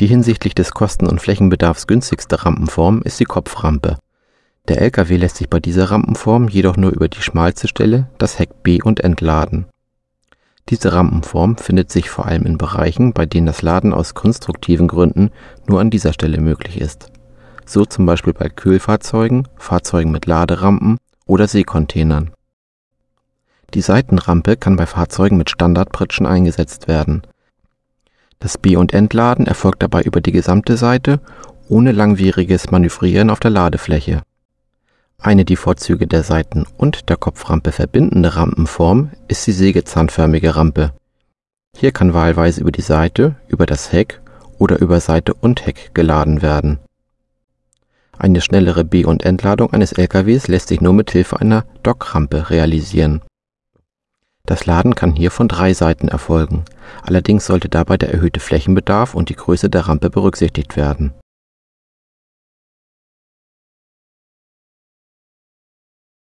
Die hinsichtlich des Kosten- und Flächenbedarfs günstigste Rampenform ist die Kopframpe. Der Lkw lässt sich bei dieser Rampenform jedoch nur über die schmalste Stelle, das Heck be- und entladen. Diese Rampenform findet sich vor allem in Bereichen, bei denen das Laden aus konstruktiven Gründen nur an dieser Stelle möglich ist, so zum Beispiel bei Kühlfahrzeugen, Fahrzeugen mit Laderampen oder Seekontainern. Die Seitenrampe kann bei Fahrzeugen mit Standardpritschen eingesetzt werden. Das Be- und Entladen erfolgt dabei über die gesamte Seite ohne langwieriges Manövrieren auf der Ladefläche. Eine die Vorzüge der Seiten- und der Kopframpe verbindende Rampenform ist die sägezahnförmige Rampe. Hier kann wahlweise über die Seite, über das Heck oder über Seite und Heck geladen werden. Eine schnellere Be- und Entladung eines LKWs lässt sich nur mit Hilfe einer Dockrampe realisieren. Das Laden kann hier von drei Seiten erfolgen, allerdings sollte dabei der erhöhte Flächenbedarf und die Größe der Rampe berücksichtigt werden